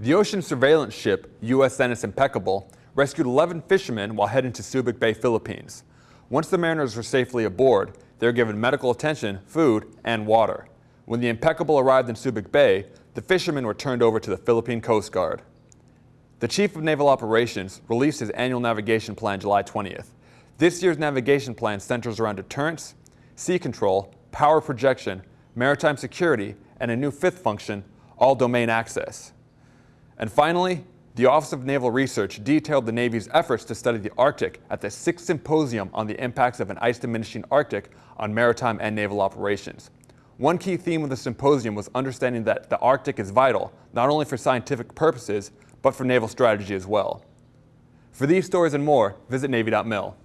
The ocean surveillance ship USNS Impeccable rescued 11 fishermen while heading to Subic Bay, Philippines. Once the mariners were safely aboard, they were given medical attention, food, and water. When the Impeccable arrived in Subic Bay, the fishermen were turned over to the Philippine Coast Guard. The Chief of Naval Operations released his annual navigation plan July 20th. This year's navigation plan centers around deterrence, sea control, power projection, maritime security, and a new fifth function, all domain access. And finally, the Office of Naval Research detailed the Navy's efforts to study the Arctic at the 6th Symposium on the Impacts of an Ice-Diminishing Arctic on Maritime and Naval Operations. One key theme of the symposium was understanding that the Arctic is vital, not only for scientific purposes, but for naval strategy as well. For these stories and more, visit Navy.mil.